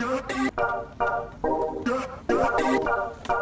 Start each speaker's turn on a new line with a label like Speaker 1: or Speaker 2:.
Speaker 1: Yeah, yeah, yeah,